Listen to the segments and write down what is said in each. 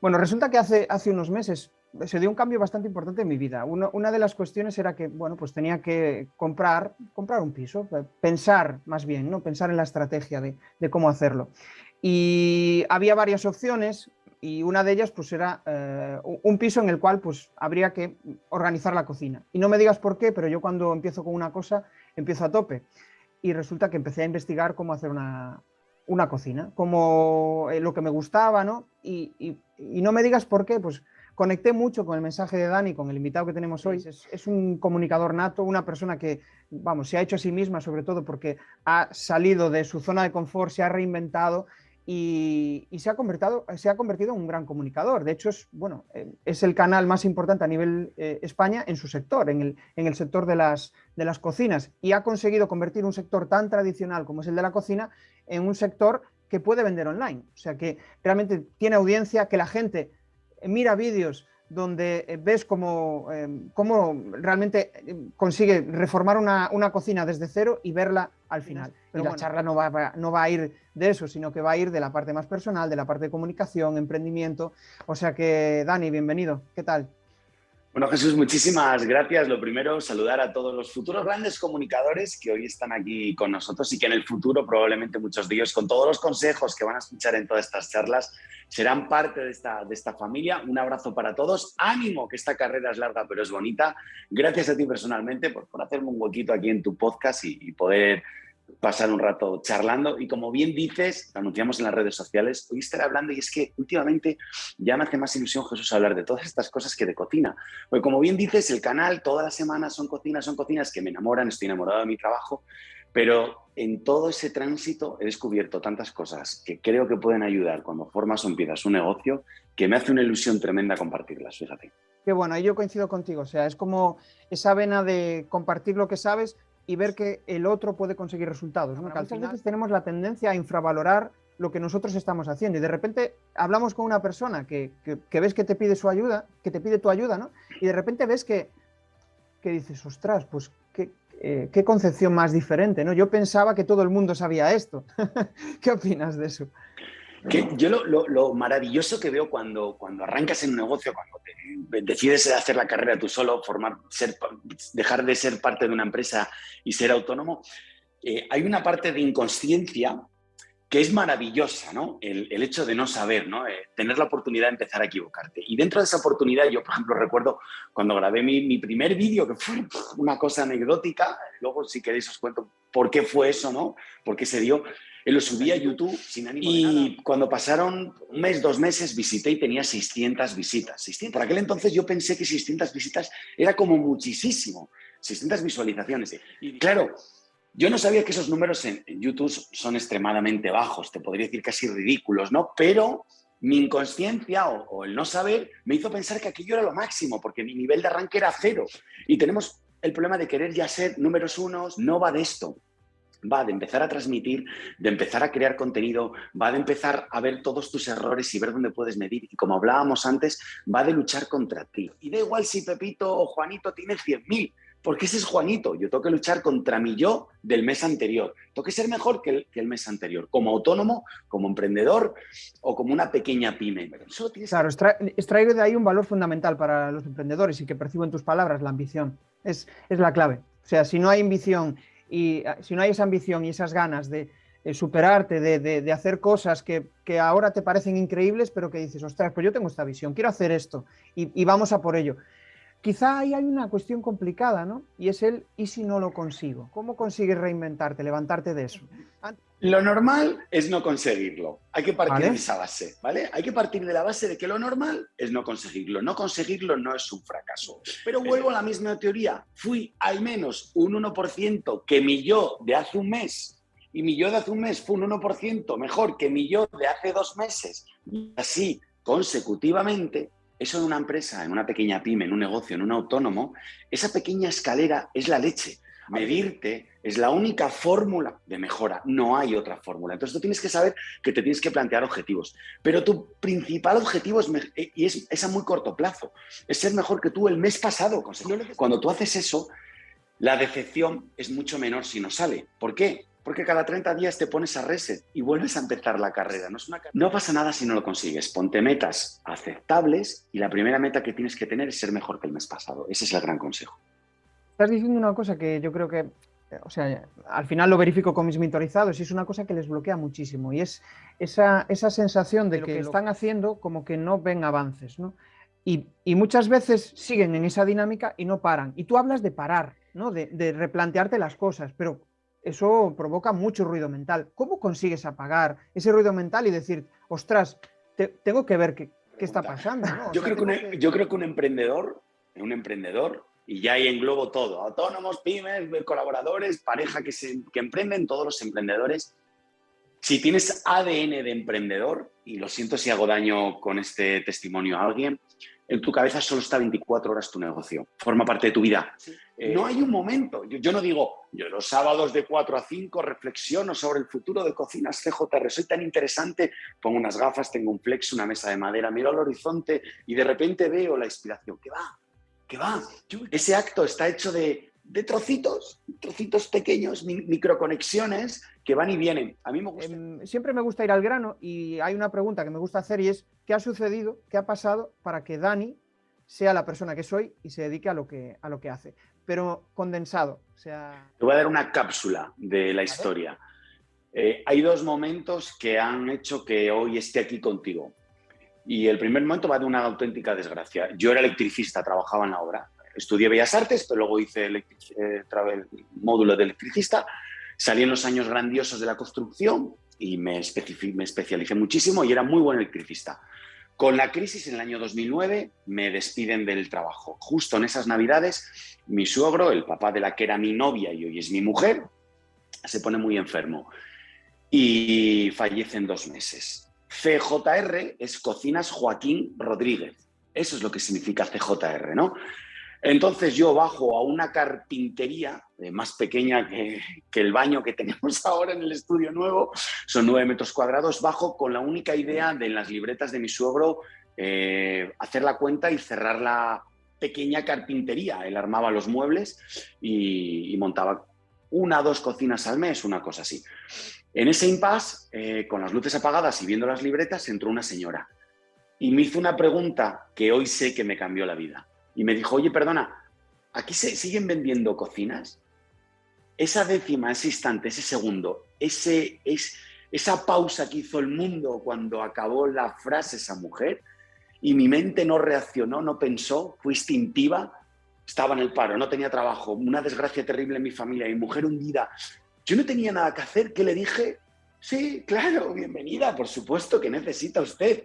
Bueno, resulta que hace, unos meses se dio un cambio bastante importante en mi vida. una de las cuestiones era que, bueno, pues tenía que comprar, comprar un piso, pensar más bien, ¿no? Pensar en la estrategia de, de cómo hacerlo. Y había varias opciones y una de ellas pues era eh, un piso en el cual pues habría que organizar la cocina. Y no me digas por qué, pero yo cuando empiezo con una cosa empiezo a tope. Y resulta que empecé a investigar cómo hacer una, una cocina, como eh, lo que me gustaba, ¿no? Y, y, no me digas por qué, pues conecté mucho con el mensaje de Dani, con el invitado que tenemos hoy. Es, es, un comunicador nato, una persona que, vamos, se ha hecho a sí misma, sobre todo porque ha salido de su zona de confort, se ha reinventado y, se, ha convertido, se ha convertido en un gran comunicador. De hecho, es, bueno, eh, es el canal más importante a nivel eh, España en su sector, en el, en el sector de las, de las cocinas, y ha conseguido convertir un sector tan tradicional como es el de la cocina en un sector que puede vender online. O sea, que realmente tiene audiencia, que la gente mira vídeos donde eh, ves cómo, cómo realmente consigue reformar una, una, cocina desde cero y verla al final. Pero la charla no va, no va a ir de eso, sino que va a ir de la parte más personal, de la parte de comunicación, emprendimiento. O sea que, Dani, bienvenido. ¿Qué tal? Bueno, Jesús, muchísimas gracias. Lo primero, saludar a todos los futuros grandes comunicadores que hoy están aquí con nosotros y que en el futuro, probablemente muchos de ellos, con todos los consejos que van a escuchar en todas estas charlas, serán parte de esta, de esta familia. Un abrazo para todos. Ánimo, que esta carrera es larga, pero es bonita. Gracias a ti personalmente por, por hacerme un huequito aquí en tu podcast y, y poder pasar un rato charlando y como bien dices, anunciamos en las redes sociales, hoy estaré hablando y es que últimamente ya me hace más ilusión Jesús hablar de todas estas cosas que de cocina. Porque como bien dices, el canal todas las semanas son cocinas, son cocinas que me enamoran, estoy enamorado de mi trabajo, pero en todo ese tránsito he descubierto tantas cosas que creo que pueden ayudar cuando formas o empiezas un negocio que me hace una ilusión tremenda compartirlas, fíjate. Qué bueno, ahí yo coincido contigo, o sea, es como esa vena de compartir lo que sabes, y ver que el otro puede conseguir resultados. ¿no? Muchas veces tenemos la tendencia a infravalorar lo que nosotros estamos haciendo y de repente hablamos con una persona que, ves que te pide su ayuda, que te pide tu ayuda, ¿no? Y de repente ves que, que dices, ostras, pues qué, eh, qué concepción más diferente, ¿no? Yo pensaba que todo el mundo sabía esto. ¿Qué opinas de eso? Que yo lo, maravilloso que veo cuando, cuando arrancas en un negocio, cuando decides hacer la carrera tú solo, formar, ser, dejar de ser parte de una empresa y ser autónomo, eh, hay una parte de inconsciencia que es maravillosa, ¿no? El, hecho de no saber, ¿no? Eh, tener la oportunidad de empezar a equivocarte. Y dentro de esa oportunidad, yo, por ejemplo, recuerdo cuando grabé mi, mi primer vídeo, que fue una cosa anecdótica, luego si queréis os cuento por qué fue eso, ¿no? Por qué se dio, lo subí a YouTube sin ánimo y cuando pasaron un mes, dos meses, visité y tenía 600 visitas. 600. Por aquel entonces yo pensé que 600 visitas era como muchísimo. 600 visualizaciones. Y claro, yo no sabía que esos números en, YouTube son extremadamente bajos, te podría decir casi ridículos, ¿no? Pero mi inconsciencia o, o, el no saber me hizo pensar que aquello era lo máximo, porque mi nivel de arranque era cero. Y tenemos el problema de querer ya ser números unos, no va de esto va de empezar a transmitir, de empezar a crear contenido, va de empezar a ver todos tus errores y ver dónde puedes medir. Y como hablábamos antes, va de luchar contra ti. Y da igual si Pepito o Juanito tiene 100.000, porque ese es Juanito. Yo tengo que luchar contra mi yo del mes anterior. Tengo que ser mejor que el, que el mes anterior, como autónomo, como emprendedor o como una pequeña pyme. Claro, extraigo de ahí un valor fundamental para los emprendedores y que percibo en tus palabras, la ambición. Es, es la clave. O sea, si no hay ambición y ah, si no hay esa ambición y esas ganas de, superarte, de, hacer cosas que, ahora te parecen increíbles, pero que dices, ostras, pues yo tengo esta visión, quiero hacer esto y, vamos a por ello. Quizá ahí hay una cuestión complicada, ¿no? Y es el, ¿y si no lo consigo? ¿Cómo consigues reinventarte, levantarte de eso? Lo normal es no conseguirlo. Hay que partir de esa base, ¿vale? Hay que partir de la base de que lo normal es no conseguirlo. No conseguirlo no es un fracaso. Pero vuelvo a la misma teoría. Fui al menos un 1% que mi yo de hace un mes y mi yo de hace un mes fue un 1% mejor que mi yo de hace dos meses. Y así consecutivamente, eso en una empresa, en una pequeña pyme, en un negocio, en un autónomo, esa pequeña escalera es la leche. Medirte es la única fórmula de mejora, no hay otra fórmula. Entonces tú tienes que saber que te tienes que plantear objetivos, pero tu principal objetivo es, eh, y es, a muy corto plazo, es ser mejor que tú el mes pasado. Cuando tú haces eso, la decepción es mucho menor si no sale. ¿Por qué? Porque cada 30 días te pones a reset y vuelves a empezar la carrera. No, es una... no pasa nada si no lo consigues. Ponte metas aceptables y la primera meta que tienes que tener es ser mejor que el mes pasado. Ese es el gran consejo. Estás diciendo una cosa que yo creo que, o sea, al final lo verifico con mis mentorizados y es una cosa que les bloquea muchísimo y es esa, esa sensación de que, que están haciendo como que no ven avances, ¿no? Y, y, muchas veces siguen en esa dinámica y no paran. Y tú hablas de parar, ¿no? de, de replantearte las cosas, pero eso provoca mucho ruido mental. ¿Cómo consigues apagar ese ruido mental y decir, ostras, tengo que ver qué, está pasando? Yo, creo que yo creo que un emprendedor, un emprendedor, y ya ahí englobo todo, autónomos, pymes, colaboradores, pareja que, se, que emprenden, todos los emprendedores, si tienes ADN de emprendedor, y lo siento si hago daño con este testimonio a alguien, en tu cabeza solo está 24 horas tu negocio, forma parte de tu vida. Eh, no hay un momento, yo, no digo, yo los sábados de 4 a 5 reflexiono sobre el futuro de Cocinas CJR, soy tan interesante, pongo unas gafas, tengo un flex, una mesa de madera, miro al horizonte y de repente veo la inspiración, ¿Qué va, ¿Qué va. Ese acto está hecho de, de trocitos, trocitos pequeños, microconexiones que van y vienen. A mí me gusta. Em, siempre me gusta ir al grano y hay una pregunta que me gusta hacer y es ¿qué ha sucedido, qué ha pasado para que Dani sea la persona que soy y se dedique a lo que, a lo que hace? Pero condensado. O sea... Te voy a dar una cápsula de la historia. Eh, hay dos momentos que han hecho que hoy esté aquí contigo. Y el primer momento va de una auténtica desgracia. Yo era electricista, trabajaba en la obra estudié Bellas Artes, pero luego hice el, eh, módulo de electricista. Salí en los años grandiosos de la construcción y me, me especialicé muchísimo y era muy buen electricista. Con la crisis en el año 2009 me despiden del trabajo. Justo en esas navidades, mi suegro, el papá de la que era mi novia y hoy es mi mujer, se pone muy enfermo y fallece en dos meses. CJR es Cocinas Joaquín Rodríguez. Eso es lo que significa CJR, ¿no? Entonces yo bajo a una carpintería eh, más pequeña que, el baño que tenemos ahora en el estudio nuevo, son nueve metros cuadrados, bajo con la única idea de en las libretas de mi suegro eh, hacer la cuenta y cerrar la pequeña carpintería. Él armaba los muebles y, montaba una dos cocinas al mes, una cosa así. En ese impasse, eh, con las luces apagadas y viendo las libretas, entró una señora y me hizo una pregunta que hoy sé que me cambió la vida y me dijo, oye, perdona, ¿aquí se siguen vendiendo cocinas? Esa décima, ese instante, ese segundo, ese, es, esa pausa que hizo el mundo cuando acabó la frase esa mujer y mi mente no reaccionó, no pensó, fue instintiva, estaba en el paro, no tenía trabajo, una desgracia terrible en mi familia, mi mujer hundida. Yo no tenía nada que hacer, ¿qué le dije? Sí, claro, bienvenida, por supuesto que necesita usted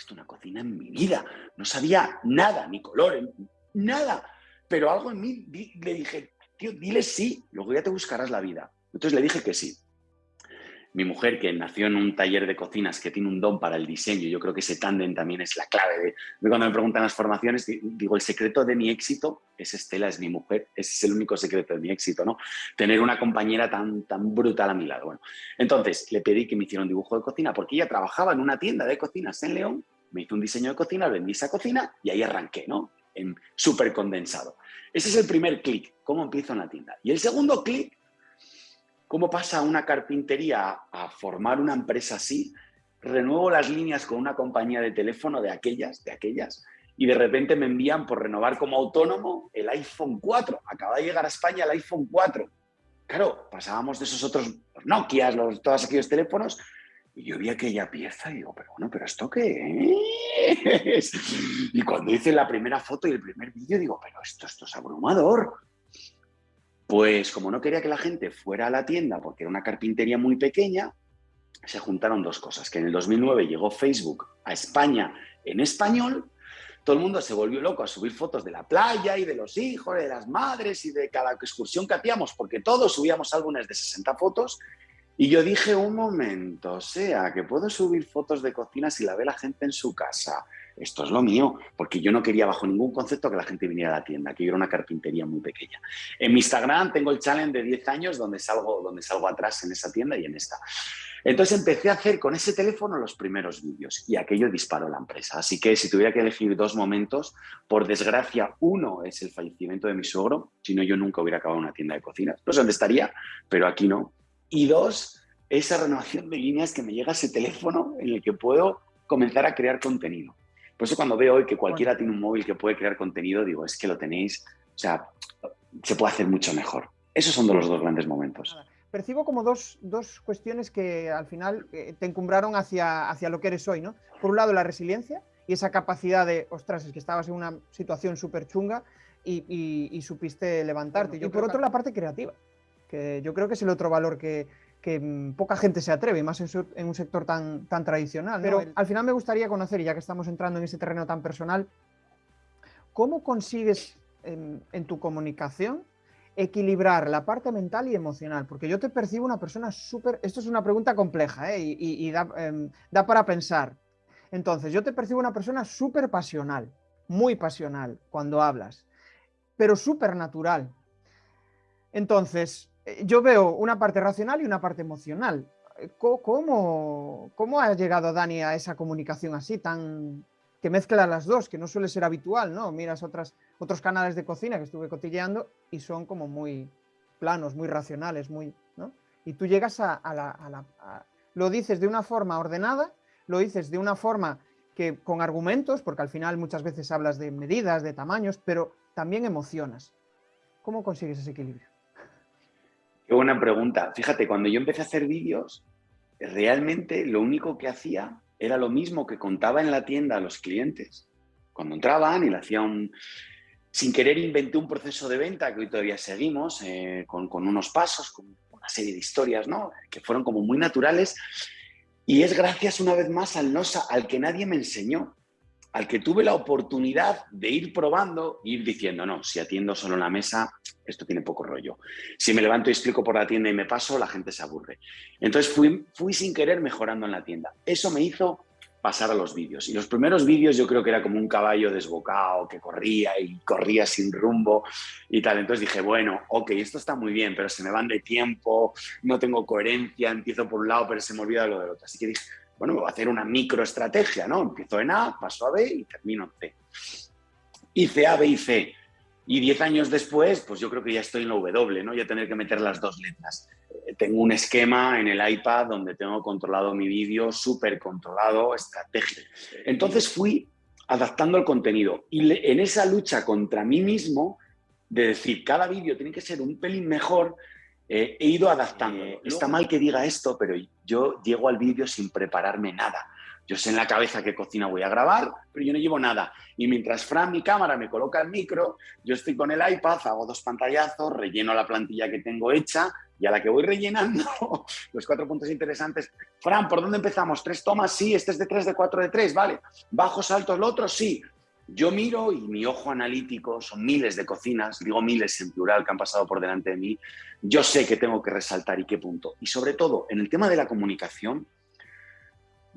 esto una cocina en mi vida. No sabía nada, ni color, nada. Pero algo en mí le dije, tío, dile sí, luego ya te buscarás la vida. Entonces le dije que sí. Mi mujer, que nació en un taller de cocinas que tiene un don para el diseño, yo creo que ese tándem también es la clave. De, cuando me preguntan las formaciones, digo, el secreto de mi éxito es Estela, es mi mujer, ese es el único secreto de mi éxito, ¿no? Tener una compañera tan, tan brutal a mi lado. Bueno, entonces le pedí que me hiciera un dibujo de cocina porque ella trabajaba en una tienda de cocinas en León me hizo un diseño de cocina, vendí esa cocina y ahí arranqué, ¿no? En súper condensado. Ese es el primer clic, cómo empiezo en la tienda. Y el segundo clic, cómo pasa una carpintería a formar una empresa así, renuevo las líneas con una compañía de teléfono de aquellas, de aquellas, y de repente me envían por renovar como autónomo el iPhone 4. Acaba de llegar a España el iPhone 4. Claro, pasábamos de esos otros Nokia, los, todos aquellos teléfonos, y yo vi aquella pieza y digo, pero bueno, ¿pero esto qué es? Y cuando hice la primera foto y el primer vídeo, digo, pero esto, esto es abrumador. Pues como no quería que la gente fuera a la tienda porque era una carpintería muy pequeña, se juntaron dos cosas. Que en el 2009 llegó Facebook a España en español, todo el mundo se volvió loco a subir fotos de la playa y de los hijos, de las madres y de cada excursión que hacíamos, porque todos subíamos álbumes de 60 fotos y yo dije, un momento, o sea, que puedo subir fotos de cocina si la ve la gente en su casa. Esto es lo mío, porque yo no quería bajo ningún concepto que la gente viniera a la tienda, que yo era una carpintería muy pequeña. En mi Instagram tengo el challenge de 10 años donde salgo, donde salgo atrás en esa tienda y en esta. Entonces empecé a hacer con ese teléfono los primeros vídeos y aquello disparó la empresa. Así que si tuviera que elegir dos momentos, por desgracia, uno es el fallecimiento de mi suegro, si no yo nunca hubiera acabado una tienda de cocina. No sé dónde estaría, pero aquí no. Y dos, esa renovación de líneas que me llega ese teléfono en el que puedo comenzar a crear contenido. Por eso cuando veo hoy que cualquiera tiene un móvil que puede crear contenido, digo, es que lo tenéis, o sea, se puede hacer mucho mejor. Esos son los dos grandes momentos. Percibo como dos, dos cuestiones que al final eh, te encumbraron hacia, hacia lo que eres hoy, ¿no? Por un lado, la resiliencia y esa capacidad de, ostras, es que estabas en una situación súper chunga y, supiste levantarte. y por otro, la parte creativa, que yo creo que es el otro valor que, que mm, poca gente se atreve, más en, un sector tan, tan tradicional. Pero al final me gustaría conocer, ya que estamos entrando en ese terreno tan personal, ¿cómo consigues en, tu comunicación equilibrar la parte mental y emocional? Porque yo te percibo una persona súper... Esto es una pregunta compleja ¿eh? y, em, da, para pensar. Entonces, yo te percibo una persona súper pasional, muy pasional cuando hablas, pero súper natural. Entonces, yo veo una parte racional y una parte emocional. Eh, ¿Cómo, ha llegado Dani a esa comunicación así, tan que mezcla las dos, que no suele ser habitual, ¿no? Miras otros canales de cocina que estuve cotilleando y son como muy planos, muy racionales, muy, ¿no? Y tú llegas a, la... lo dices de una forma ordenada, lo dices de una forma que con argumentos, porque al final muchas veces hablas de medidas, de tamaños, pero también emocionas. ¿Cómo consigues ese equilibrio? Qué buena pregunta. Fíjate, cuando yo empecé a hacer vídeos, realmente lo único que hacía era lo mismo que contaba en la tienda a los clientes. Cuando entraban y le hacía un... Sin querer inventé un proceso de venta que hoy todavía seguimos, eh, con, unos pasos, con una serie de historias, ¿no? Que fueron como muy naturales. Y es gracias una vez más al, no, al que nadie me enseñó al que tuve la oportunidad de ir probando, ir diciendo, no, si atiendo solo en la mesa, esto tiene poco rollo. Si me levanto y explico por la tienda y me paso, la gente se aburre. Entonces fui, fui sin querer mejorando en la tienda. Eso me hizo pasar a los vídeos. Y los primeros vídeos yo creo que era como un caballo desbocado que corría y corría sin rumbo y tal. Entonces dije, bueno, ok, esto está muy bien, pero se me van de tiempo, no tengo coherencia, empiezo por un lado, pero se me olvida lo del otro. Así que dije, bueno, voy a hacer una microestrategia, ¿no? Empiezo en A, paso a B y termino en C. Hice A, B y C. Y diez años después, pues yo creo que ya estoy en la W, ¿no? Ya tener que meter las dos letras. Eh, tengo un esquema en el iPad donde tengo controlado mi vídeo, súper controlado, estrategia. Entonces fui adaptando el contenido. Y en esa lucha contra mí mismo, de decir, cada vídeo tiene que ser un pelín mejor, he ido adaptando. Eh, Está mal que diga esto, pero yo llego al vídeo sin prepararme nada. Yo sé en la cabeza qué cocina voy a grabar, pero yo no llevo nada. Y mientras Fran, mi cámara, me coloca el micro, yo estoy con el iPad, hago dos pantallazos, relleno la plantilla que tengo hecha y a la que voy rellenando los cuatro puntos interesantes. Fran, ¿por dónde empezamos? ¿Tres tomas? Sí, este es de tres, de cuatro, de tres, vale. ¿Bajos, altos, el otro? Sí. Yo miro y mi ojo analítico, son miles de cocinas, digo miles en plural que han pasado por delante de mí, yo sé que tengo que resaltar y qué punto. Y sobre todo, en el tema de la comunicación,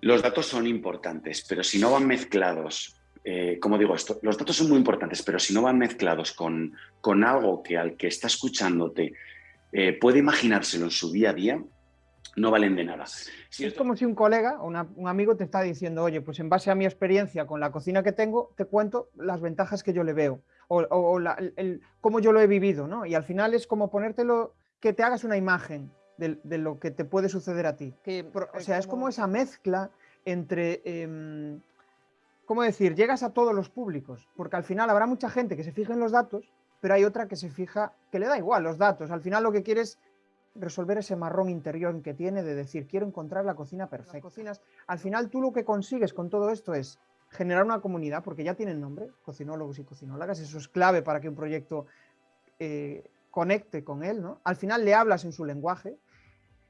los datos son importantes, pero si no van mezclados, eh, como digo esto, los datos son muy importantes, pero si no van mezclados con, con algo que al que está escuchándote eh, puede imaginárselo en su día a día, no valen de nada. es como si un colega o un amigo te está diciendo, oye, pues en base a mi experiencia con la cocina que tengo, te cuento las ventajas que yo le veo o, el, cómo yo lo he vivido, ¿no? Y al final es como ponértelo, que te hagas una imagen de, lo que te puede suceder a ti. Que, o sea, es como esa mezcla entre... Em, ¿Cómo decir? Llegas a todos los públicos, porque al final habrá mucha gente que se fija en los datos, pero hay otra que se fija, que le da igual los datos. Al final lo que quieres resolver ese marrón interior que tiene de decir, quiero encontrar la cocina perfecta. cocinas, al final tú lo que consigues con todo esto es generar una comunidad, porque ya tienen nombre, cocinólogos y cocinólogas, eso es clave para que un proyecto eh, conecte con él, ¿no? Al final le hablas en su lenguaje,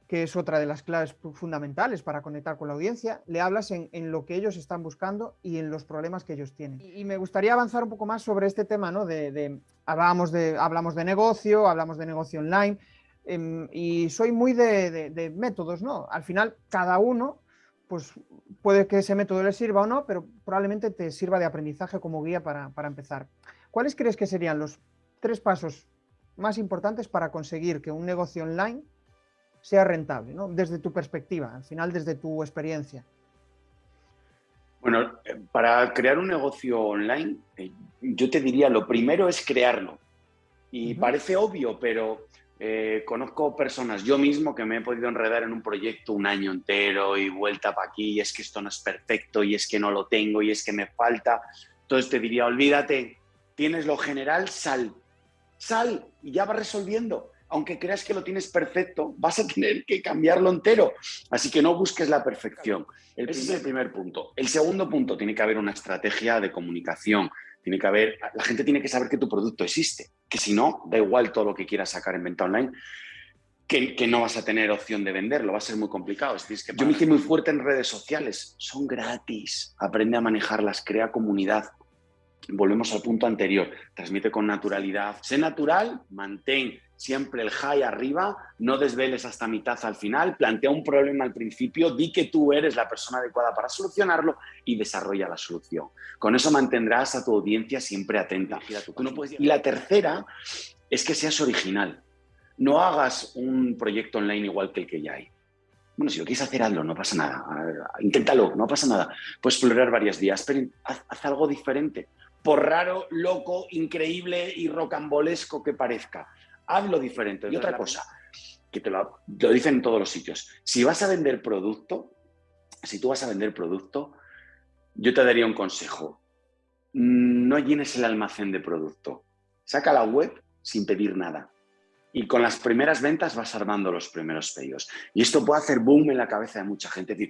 que es otra de las claves fundamentales para conectar con la audiencia, le hablas en, lo que ellos están buscando y en los problemas que ellos tienen. Y, me gustaría avanzar un poco más sobre este tema, ¿no? De, de, hablamos, de, hablamos de negocio, hablamos de negocio online, Em, y soy muy de, métodos, ¿no? Al final, cada uno, pues puede que ese método le sirva o no, pero probablemente te sirva de aprendizaje como guía para, empezar. ¿Cuáles crees que serían los tres pasos más importantes para conseguir que un negocio online sea rentable, ¿no? desde tu perspectiva, al final desde tu experiencia? Bueno, para crear un negocio online, eh, yo te diría, lo primero es crearlo. Y parece obvio, pero eh, conozco personas, yo mismo, que me he podido enredar en un proyecto un año entero y vuelta para aquí, y es que esto no es perfecto, y es que no lo tengo, y es que me falta. Entonces te diría, olvídate, tienes lo general, sal. Sal y ya vas resolviendo. Aunque creas que lo tienes perfecto, vas a tener que cambiarlo entero. Así que no busques la perfección. Ese es el primer punto. El segundo punto, tiene que haber una estrategia de comunicación. Tiene que haber, la gente tiene que saber que tu producto existe, que si no, da igual todo lo que quieras sacar en venta online, que, no vas a tener opción de venderlo, va a ser muy complicado. Es que yo me hice muy fuerte en redes sociales, son gratis, aprende a manejarlas, crea comunidad. Volvemos al punto anterior, transmite con naturalidad, sé natural, mantén siempre el high arriba, no desveles hasta mitad al final, plantea un problema al principio, di que tú eres la persona adecuada para solucionarlo y desarrolla la solución. Con eso mantendrás a tu audiencia siempre atenta. Y la tercera es que seas original. No hagas un proyecto online igual que el que ya hay. Bueno, si lo quieres hacer, hazlo, no pasa nada. Inténtalo, no pasa nada. Puedes explorar varias días, pero haz algo diferente. Por raro, loco, increíble y rocambolesco que parezca hazlo diferente. Y otra cosa, que te lo, dicen en todos los sitios, si vas a vender producto, si tú vas a vender producto, yo te daría un consejo. No llenes el almacén de producto. Saca la web sin pedir nada. Y con las primeras ventas vas armando los primeros pedidos. Y esto puede hacer boom en la cabeza de mucha gente. decir,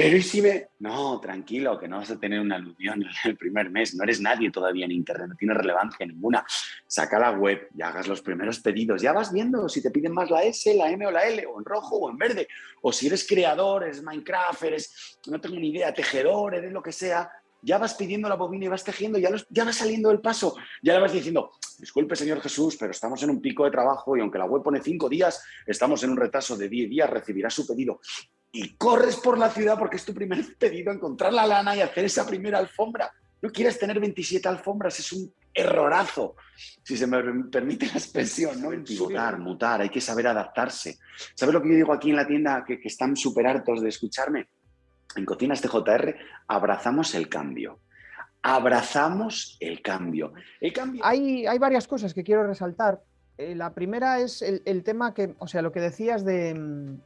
pero ¿y si me...? No, tranquilo, que no vas a tener una alusión en el primer mes. No eres nadie todavía en Internet, no tiene relevancia ninguna. Saca la web y hagas los primeros pedidos. Ya vas viendo si te piden más la S, la M o la L, o en rojo o en verde. O si eres creador, eres Minecraft, eres, no tengo ni idea, tejedor, eres lo que sea. Ya vas pidiendo la bobina y vas tejiendo, ya, ya va saliendo el paso. Ya le vas diciendo, disculpe señor Jesús, pero estamos en un pico de trabajo y aunque la web pone cinco días, estamos en un retraso de 10 días, recibirá su pedido y corres por la ciudad porque es tu primer pedido, encontrar la lana y hacer esa primera alfombra. No quieres tener 27 alfombras, es un errorazo, si se me permite la expresión, ¿no? Mutar, mutar, hay que saber adaptarse. ¿Sabes lo que yo digo aquí en la tienda que, están súper hartos de escucharme? En Cocinas TJR abrazamos el cambio. Abrazamos el cambio. El cambio... Hay, hay varias cosas que quiero resaltar. Eh, la primera es el, el tema que, o sea, lo que decías de, mm,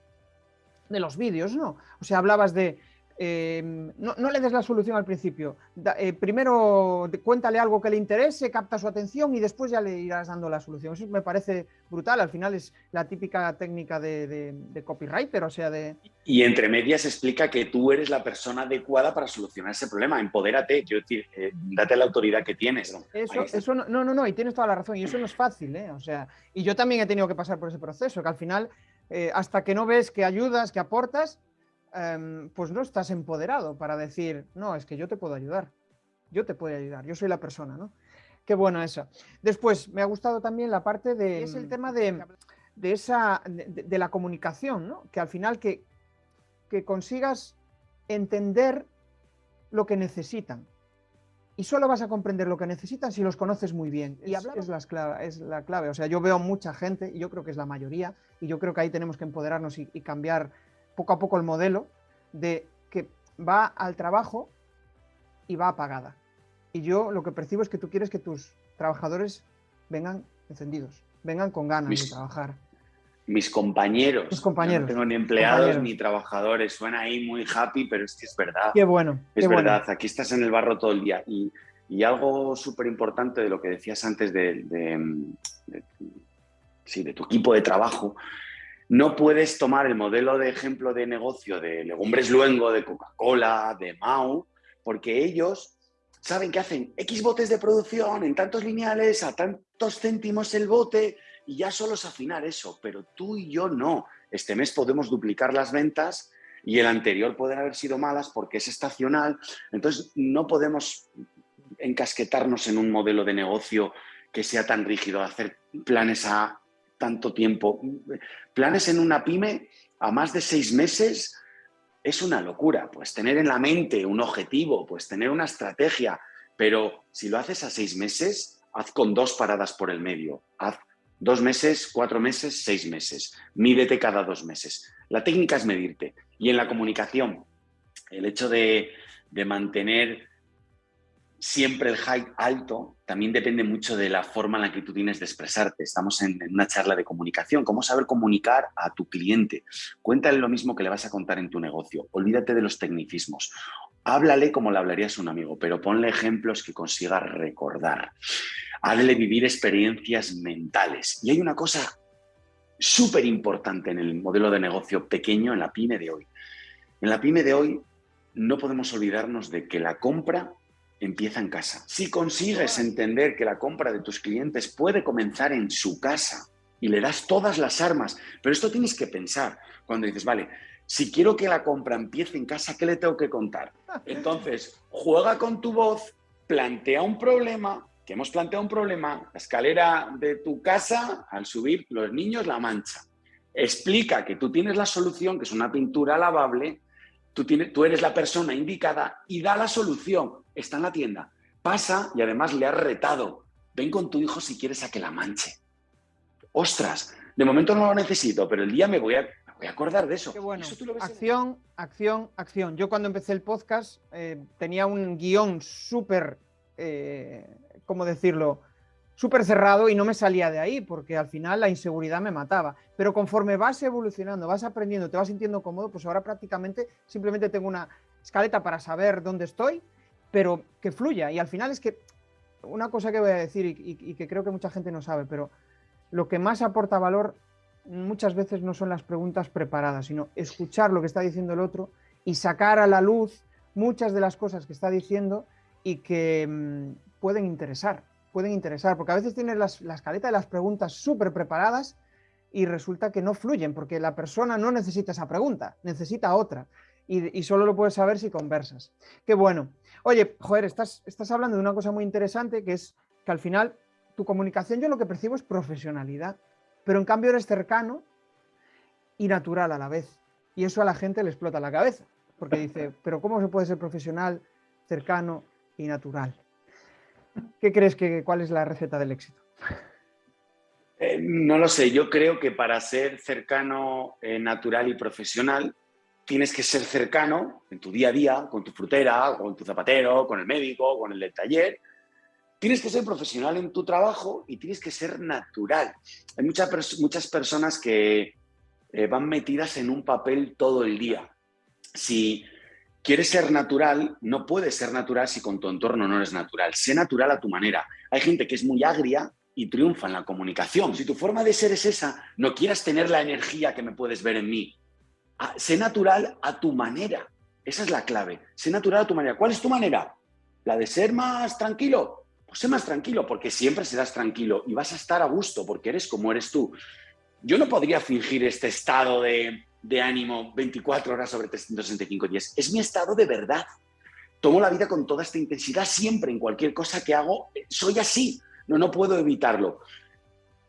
de los vídeos, ¿no? O sea, hablabas de... Em, no, le des la solución al principio. Eh, primero cuéntale algo que le interese, capta su atención y después ya le irás dando la solución. Eso me parece brutal. Al final es la típica técnica de, copywriter, o sea, de... Y entre medias explica que tú eres la persona adecuada para solucionar ese problema. Empodérate, quiero decir, eh, date la autoridad que tienes. Eso, eso no, no, no, y tienes toda la razón. Y eso no es fácil, ¿eh? O sea, y yo también he tenido que pasar por ese proceso, que al final eh, hasta que no ves que ayudas, que aportas, em, pues no estás empoderado para decir, no, es que yo te puedo ayudar, yo te puedo ayudar, yo soy la persona, ¿no? Qué bueno eso. Después, me ha gustado también la parte de, es el tema de, esa, de, la comunicación, ¿no? Que al final que, que consigas entender lo que necesitan y solo vas a comprender lo que necesitas si los conoces muy bien. Y es, la clave, es la clave. O sea, yo veo mucha gente, y yo creo que es la mayoría, y yo creo que ahí tenemos que empoderarnos y, cambiar poco a poco el modelo de que va al trabajo y va apagada. Y yo lo que percibo es que tú quieres que tus trabajadores vengan encendidos, vengan con ganas de trabajar. Mis compañeros. Mis compañeros. no tengo ni empleados ni trabajadores. Suena ahí muy happy, pero es que es verdad. Qué bueno. Es verdad. Aquí estás en el barro todo el día. Y, algo súper importante de lo que decías antes de, sí, de tu equipo de trabajo, no puedes tomar el modelo de ejemplo de negocio de Legumbres Luengo, de Coca-Cola, de Mau, porque ellos saben que hacen X botes de producción en tantos lineales, a tantos céntimos el bote, y ya solo es afinar eso, pero tú y yo no. Este mes podemos duplicar las ventas y el anterior pueden haber sido malas porque es estacional. Entonces no podemos encasquetarnos en un modelo de negocio que sea tan rígido, hacer planes a tanto tiempo. Planes en una pyme a más de seis meses es una locura. Pues tener en la mente un objetivo, pues tener una estrategia, pero si lo haces a seis meses, haz con dos paradas por el medio. Haz Dos meses, cuatro meses, seis meses. Mídete cada dos meses. La técnica es medirte. Y en la comunicación, el hecho de, mantener siempre el hype alto, también depende mucho de la forma en la que tú tienes de expresarte. Estamos en, una charla de comunicación. ¿Cómo saber comunicar a tu cliente? Cuéntale lo mismo que le vas a contar en tu negocio. Olvídate de los tecnicismos. Háblale como le hablarías a un amigo, pero ponle ejemplos que consiga recordar. Háblale vivir experiencias mentales. Y hay una cosa súper importante en el modelo de negocio pequeño, en la pyme de hoy. En la pyme de hoy no podemos olvidarnos de que la compra empieza en casa. Si consigues entender que la compra de tus clientes puede comenzar en su casa y le das todas las armas, pero esto tienes que pensar cuando dices, vale, si quiero que la compra empiece en casa, ¿qué le tengo que contar? Entonces, juega con tu voz, plantea un problema, que hemos planteado un problema, la escalera de tu casa, al subir los niños la mancha. Explica que tú tienes la solución, que es una pintura lavable, tú, tienes, tú eres la persona indicada y da la solución está en la tienda, pasa y además le has retado, ven con tu hijo si quieres a que la manche. Ostras, de momento no lo necesito, pero el día me voy a, voy a acordar de eso. Qué bueno. acción, acción, acción. Yo cuando empecé el podcast eh, tenía un guion súper, eh, ¿cómo decirlo? súper cerrado y no me salía de ahí porque al final la inseguridad me mataba. Pero conforme vas evolucionando, vas aprendiendo, te vas sintiendo cómodo, pues ahora prácticamente simplemente tengo una escaleta para saber dónde estoy pero que fluya. Y al final es que, una cosa que voy a decir y, que creo que mucha gente no sabe, pero lo que más aporta valor muchas veces no son las preguntas preparadas, sino escuchar lo que está diciendo el otro y sacar a la luz muchas de las cosas que está diciendo y que mm, pueden interesar, pueden interesar, porque a veces tienes las, la escaleta de las preguntas súper preparadas y resulta que no fluyen, porque la persona no necesita esa pregunta, necesita otra y, solo lo puedes saber si conversas. Qué bueno. Oye, joder, estás, estás hablando de una cosa muy interesante que es que al final tu comunicación yo lo que percibo es profesionalidad, pero en cambio eres cercano y natural a la vez. Y eso a la gente le explota la cabeza, porque dice, pero ¿cómo se puede ser profesional, cercano y natural? ¿Qué crees que cuál es la receta del éxito? Eh, no lo sé, yo creo que para ser cercano, eh, natural y profesional tienes que ser cercano en tu día a día, con tu frutera, con tu zapatero, con el médico, con el del taller. Tienes que ser profesional en tu trabajo y tienes que ser natural. Hay muchas, muchas personas que eh, van metidas en un papel todo el día. Si quieres ser natural, no puedes ser natural si con tu entorno no eres natural. Sé natural a tu manera. Hay gente que es muy agria y triunfa en la comunicación. Si tu forma de ser es esa, no quieras tener la energía que me puedes ver en mí sé natural a tu manera. Esa es la clave. Sé natural a tu manera. ¿Cuál es tu manera? ¿La de ser más tranquilo? Pues sé más tranquilo, porque siempre serás tranquilo y vas a estar a gusto, porque eres como eres tú. Yo no podría fingir este estado de, de ánimo 24 horas sobre 365 días. Es mi estado de verdad. Tomo la vida con toda esta intensidad siempre, en cualquier cosa que hago, soy así. No, no puedo evitarlo.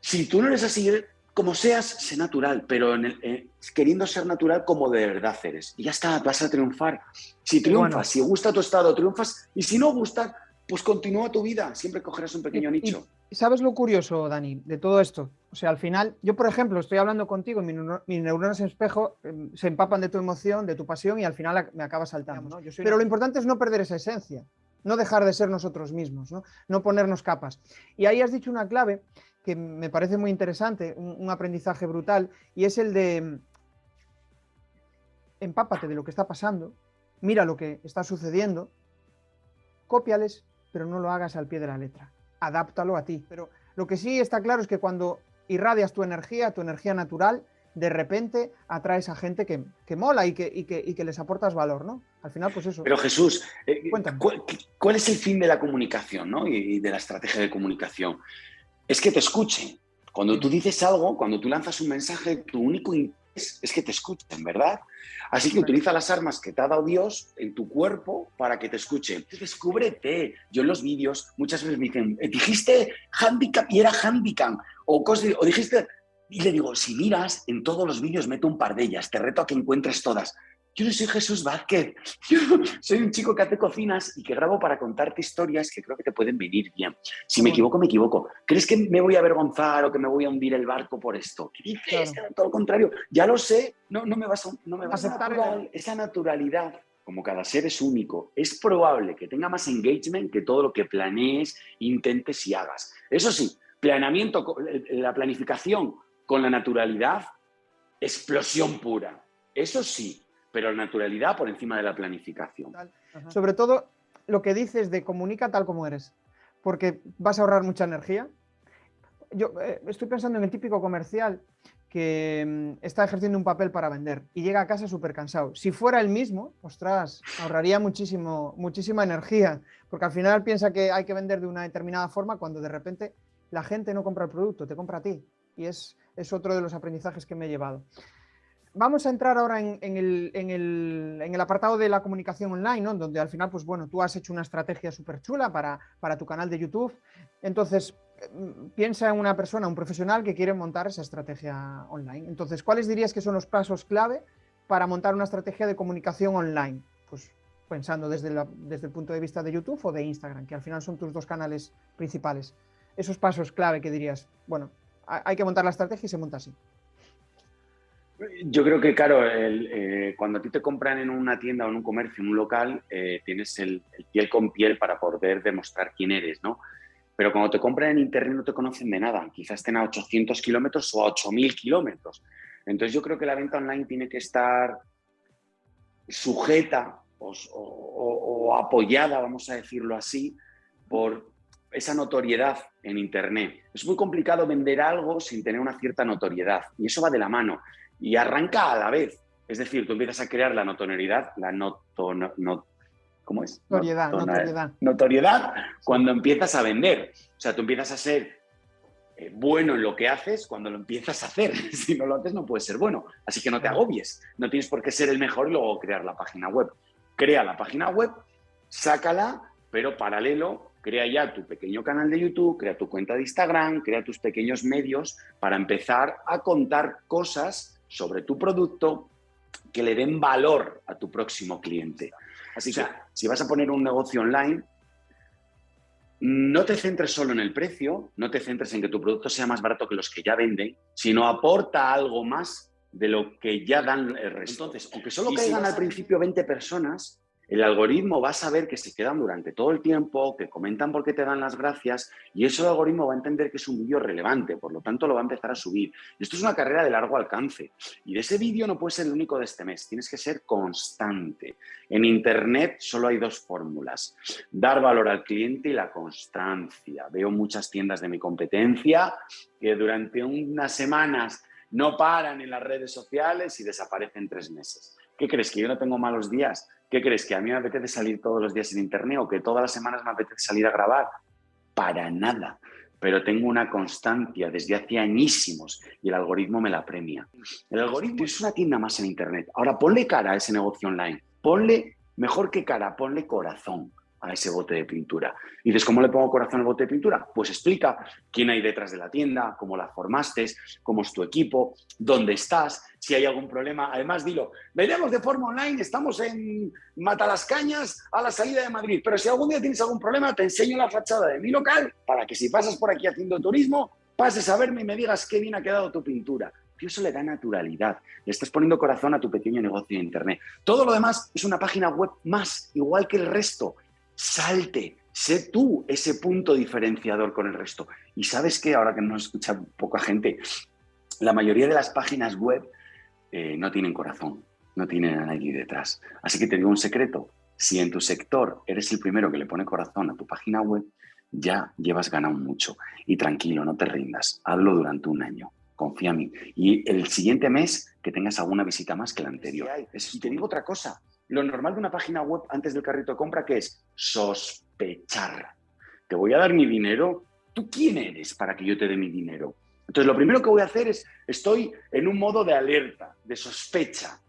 Si tú no eres así, como seas, sé natural, pero en eh, queriendo ser natural como de verdad eres. Y ya está, vas a triunfar. Si triunfas, si gusta tu estado, triunfas. Y si no gusta, pues continúa tu vida. Siempre cogerás un pequeño nicho. Y, ¿Sabes lo curioso, Dani, de todo esto? O sea, al final, yo, por ejemplo, estoy hablando contigo, mis, mis neuronas en espejo em, se empapan de tu emoción, de tu pasión y al final me acaba saltando. Pero lo importante es no perder esa esencia, no dejar de ser nosotros mismos, ¿no? no ponernos capas. Y ahí has dicho una clave que me parece muy interesante, un, aprendizaje brutal, y es el de mm, empápate de lo que está pasando, mira lo que está sucediendo, cópiales, pero no lo hagas al pie de la letra, adáptalo a ti. Pero lo que sí está claro es que cuando irradias tu energía, tu energía natural, de repente atraes a gente que, mola y que, y, que, les aportas valor, ¿no? Al final, pues eso. Pero Jesús, eh, ¿cuál, es el fin de la comunicación ¿no? y de la estrategia de comunicación? es que te escuchen. Cuando tú dices algo, cuando tú lanzas un mensaje, tu único es que te escuchen, ¿verdad? Así que utiliza las armas que te ha dado Dios en tu cuerpo para que te escuchen. Descúbrete. Yo en los vídeos muchas veces me dicen, eh, dijiste handicap y era handicap. O, o dijiste... Y le digo, si miras, en todos los vídeos meto un par de ellas. Te reto a que encuentres todas. Yo no soy Jesús Vázquez, yo soy un chico que hace cocinas y que grabo para contarte historias que creo que te pueden venir bien. Si me equivoco, me equivoco. ¿Crees que me voy a avergonzar o que me voy a hundir el barco por esto? ¿Qué dices? Todo lo contrario, ya lo sé, no, no me vas a, no me vas a aceptar esa naturalidad como cada ser es único, es probable que tenga más engagement que todo lo que planees, intentes y hagas. Eso sí, planeamiento, la planificación con la naturalidad, explosión pura. Eso sí, pero la naturalidad por encima de la planificación. Sobre todo lo que dices de comunica tal como eres, porque vas a ahorrar mucha energía. Yo eh, estoy pensando en el típico comercial que mm, está ejerciendo un papel para vender y llega a casa súper cansado. Si fuera el mismo, ostras, ahorraría muchísimo, muchísima energía, porque al final piensa que hay que vender de una determinada forma cuando de repente la gente no compra el producto, te compra a ti. Y es, es otro de los aprendizajes que me he llevado vamos a entrar ahora en, el, apartado de la comunicación online, donde al final, pues bueno, tú has hecho una estrategia súper chula para, tu canal de YouTube. Entonces, mm, piensa en una persona, un profesional que quiere montar esa estrategia online. Entonces, ¿cuáles dirías que son los pasos clave para montar una estrategia de comunicación online? Pues pensando desde, desde el punto de vista de YouTube o de Instagram, que al final son tus dos canales principales. Esos pasos clave que dirías, bueno, hay que montar la estrategia y se monta así. Yo creo que, claro, eh, cuando a ti te compran en una tienda o en un comercio, en un local, eh, tienes el, piel con piel para poder demostrar quién eres, ¿no? Pero cuando te compran en Internet no te conocen de nada. Quizás estén a 800 kilómetros o a 8000 kilómetros. Entonces yo creo que la venta online tiene que estar sujeta o apoyada, vamos a decirlo así, por esa notoriedad en Internet. Es muy complicado vender algo sin tener una cierta notoriedad y eso va de la mano y arranca a la vez. Es decir, tú empiezas a crear la notoriedad, la noto, no, ¿cómo es? Notoriedad, notoriedad. Notoriedad cuando empiezas a vender. O sea, tú empiezas a ser eh, bueno en lo que haces cuando lo empiezas a hacer. si no lo haces no puedes ser bueno. Así que no te agobies. No tienes por qué ser el mejor y luego crear la página web. Crea la página web, sácala, pero paralelo crea ya tu pequeño canal de YouTube, crea tu cuenta de Instagram, crea tus pequeños medios para empezar a contar cosas sobre tu producto que le den valor a tu próximo cliente. Así que si vas a poner un negocio online, no te centres solo en el precio, no te centres en que tu producto sea más barato que los que ya venden, sino aporta algo más de lo que ya dan el resto. Entonces, aunque solo caigan al principio 20 personas, el algoritmo va a saber que se quedan durante todo el tiempo, que comentan porque te dan las gracias y eso el algoritmo va a entender que es un vídeo relevante, por lo tanto lo va a empezar a subir. Esto es una carrera de largo alcance y de ese vídeo no puede ser el único de este mes, tienes que ser constante. En Internet solo hay dos fórmulas, dar valor al cliente y la constancia. Veo muchas tiendas de mi competencia que durante unas semanas no paran en las redes sociales y desaparecen tres meses. ¿Qué crees? ¿Que yo no tengo malos días? ¿Qué crees? ¿Que a mí me apetece salir todos los días en internet o que todas las semanas me apetece salir a grabar? Para nada. Pero tengo una constancia desde hace añísimos y el algoritmo me la premia. El algoritmo es una tienda más en internet. Ahora ponle cara a ese negocio online. Ponle, mejor que cara, ponle corazón a ese bote de pintura. Y dices, ¿cómo le pongo corazón al bote de pintura? Pues explica quién hay detrás de la tienda, cómo la formaste, cómo es tu equipo, dónde estás, si hay algún problema. Además, dilo, vendemos de forma online, estamos en Matalascañas a la salida de Madrid, pero si algún día tienes algún problema, te enseño la fachada de mi local para que si pasas por aquí haciendo turismo, pases a verme y me digas qué bien ha quedado tu pintura. Y eso le da naturalidad. Le estás poniendo corazón a tu pequeño negocio de Internet. Todo lo demás es una página web más, igual que el resto salte, sé tú ese punto diferenciador con el resto. Y sabes que ahora que no escucha poca gente, la mayoría de las páginas web eh, no tienen corazón, no tienen a nadie detrás. Así que te digo un secreto, si en tu sector eres el primero que le pone corazón a tu página web, ya llevas ganado mucho. Y tranquilo, no te rindas, hazlo durante un año, confía en mí. Y el siguiente mes que tengas alguna visita más que la anterior. Y te digo otra cosa, lo normal de una página web antes del carrito de compra, que es sospechar. Te voy a dar mi dinero. ¿Tú quién eres para que yo te dé mi dinero? Entonces, lo primero que voy a hacer es, estoy en un modo de alerta, de sospecha.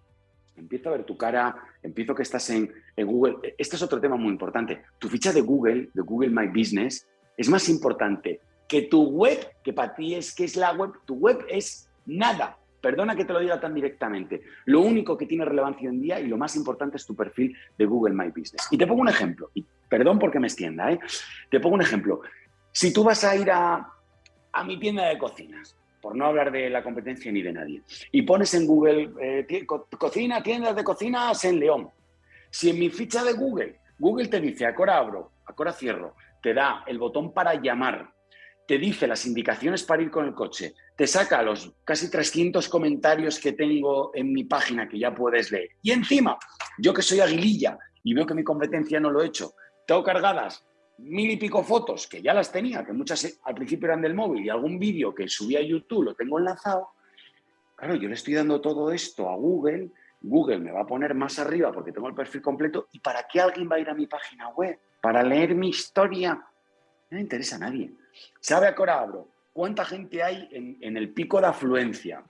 Empiezo a ver tu cara, empiezo que estás en, en Google. Este es otro tema muy importante. Tu ficha de Google, de Google My Business, es más importante que tu web, que para ti es que es la web. Tu web es nada. Perdona que te lo diga tan directamente. Lo único que tiene relevancia hoy en día y lo más importante es tu perfil de Google My Business. Y te pongo un ejemplo, y perdón porque me extienda, ¿eh? te pongo un ejemplo. Si tú vas a ir a, mi tienda de cocinas, por no hablar de la competencia ni de nadie, y pones en Google eh, cocina, tiendas de cocinas en León, Si en mi ficha de Google, Google te dice, ahora abro, ahora cierro, te da el botón para llamar, te dice las indicaciones para ir con el coche, te saca los casi 300 comentarios que tengo en mi página que ya puedes leer. Y encima, yo que soy aguililla y veo que mi competencia no lo he hecho, tengo cargadas mil y pico fotos, que ya las tenía, que muchas al principio eran del móvil, y algún vídeo que subí a YouTube lo tengo enlazado, claro, yo le estoy dando todo esto a Google, Google me va a poner más arriba porque tengo el perfil completo, ¿y para qué alguien va a ir a mi página web? ¿Para leer mi historia? No me interesa a nadie. ¿Sabe Acora Abro cuánta gente hay en, el pico de afluencia?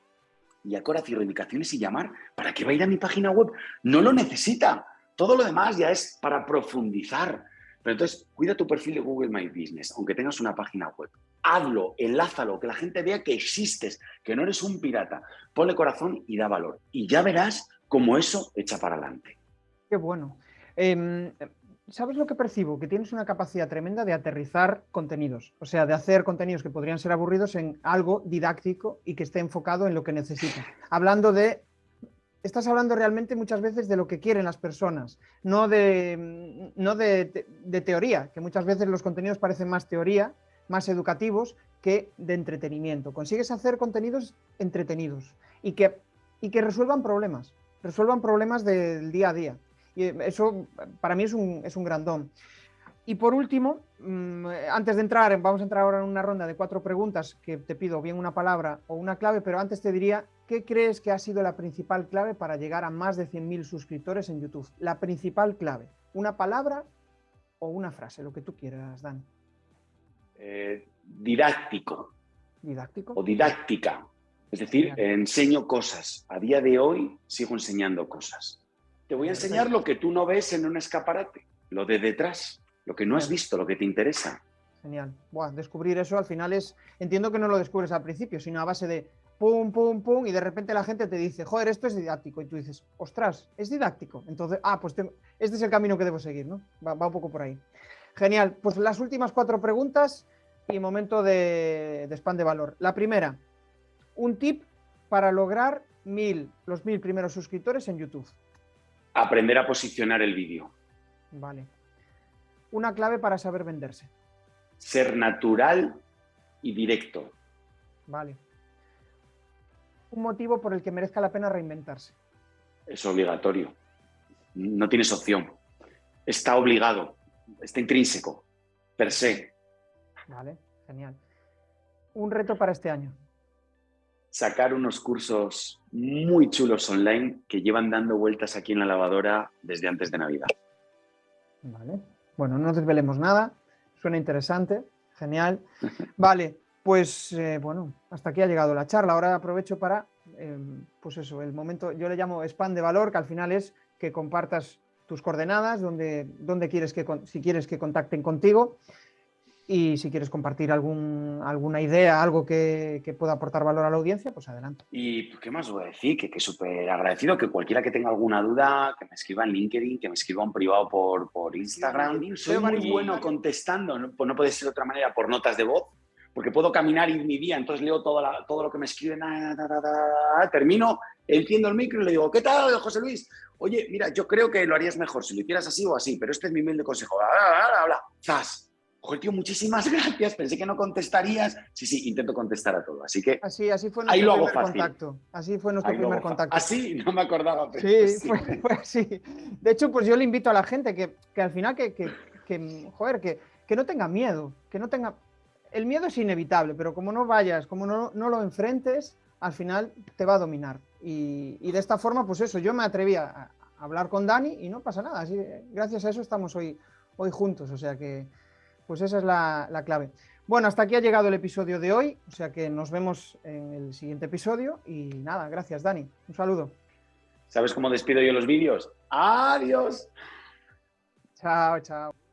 Y Acora cierro indicaciones y llamar, ¿para qué va a ir a mi página web? No lo necesita. Todo lo demás ya es para profundizar, pero entonces, cuida tu perfil de Google My Business, aunque tengas una página web. Hazlo, enlázalo, que la gente vea que existes, que no eres un pirata. Ponle corazón y da valor. Y ya verás cómo eso echa para adelante. Qué bueno. Em, ¿Sabes lo que percibo? Que tienes una capacidad tremenda de aterrizar contenidos, o sea, de hacer contenidos que podrían ser aburridos en algo didáctico y que esté enfocado en lo que necesitan. Hablando de estás hablando realmente muchas veces de lo que quieren las personas, no de, no de, teoría, que muchas veces los contenidos parecen más teoría, más educativos que de entretenimiento. Consigues hacer contenidos entretenidos y que, y que resuelvan problemas, resuelvan problemas del día a día. Y eso para mí es un, es un gran don. Y por último, mm, antes de entrar, vamos a entrar ahora en una ronda de cuatro preguntas que te pido bien una palabra o una clave, pero antes te diría, ¿qué crees que ha sido la principal clave para llegar a más de 100.000 suscriptores en YouTube? La principal clave, una palabra o una frase, lo que tú quieras, Dan. Eh, didáctico. ¿Didáctico? O didáctica. Es decir, enseño cosas. A día de hoy sigo enseñando cosas. Te voy a enseñar lo que tú no ves en un escaparate, lo de detrás lo que no has visto, lo que te interesa. Genial. Buah, descubrir eso al final es, entiendo que no lo descubres al principio, sino a base de pum, pum, pum, y de repente la gente te dice, joder, esto es didáctico, y tú dices, ostras, es didáctico. Entonces, ah, pues este es el camino que debo seguir, ¿no? Va, un poco por ahí. Genial. Pues las últimas cuatro preguntas y momento de, de spam de valor. La primera, un tip para lograr mil, los mil primeros suscriptores en YouTube. Aprender a posicionar el vídeo. Vale una clave para saber venderse. Ser natural y directo. Vale. Un motivo por el que merezca la pena reinventarse. Es obligatorio. No tienes opción. Está obligado. Está intrínseco. Per se. Vale, genial. Un reto para este año. Sacar unos cursos muy chulos online que llevan dando vueltas aquí en la lavadora desde antes de Navidad. Vale, bueno, no desvelemos nada, suena interesante, genial. Vale, pues eh, bueno, hasta aquí ha llegado la charla. Ahora aprovecho para, em, pues eso, el momento, yo le llamo spam de valor, que al final es que compartas tus coordenadas, donde, donde quieres que, si quieres que contacten contigo y si quieres compartir algún, alguna idea, algo que, pueda aportar valor a la audiencia, pues adelante. Y pues, qué más voy a decir, que, que súper agradecido, que cualquiera que tenga alguna duda, que me escriba en LinkedIn, que me escriba en privado por, por Instagram. Soy muy bueno contestando, ¿no? Pues no puede ser de otra manera, por notas de voz, porque puedo caminar y mi día, entonces leo todo, todo lo que me escriben, termino, enciendo el micro y le digo, ¿qué tal, José Luis? Oye, mira, yo creo que lo harías mejor si lo hicieras así o así, pero este es mi humilde consejo. Habla, habla, ¡zas! Joder, tío, muchísimas gracias. Pensé que no contestarías. Sí, sí, intento contestar a todo. Así que así, así fue nuestro primer contacto. Así fue nuestro primer contacto. Así, no me acordaba. sí, Fue, así. De hecho, pues yo le invito a la gente que, al final que, joder, que, que no tenga miedo, que no tenga... El miedo es inevitable, pero como no vayas, como no, no lo enfrentes, al final te va a dominar. Y, y, de esta forma, pues eso, yo me atreví a, hablar con Dani y no pasa nada. Así, gracias a eso estamos hoy, hoy juntos. O sea que, pues esa es la, clave. Bueno, hasta aquí ha llegado el episodio de hoy, o sea que nos vemos en el siguiente episodio y nada, gracias Dani, un saludo. ¿Sabes cómo despido yo los vídeos? ¡Adiós! Chao, chao.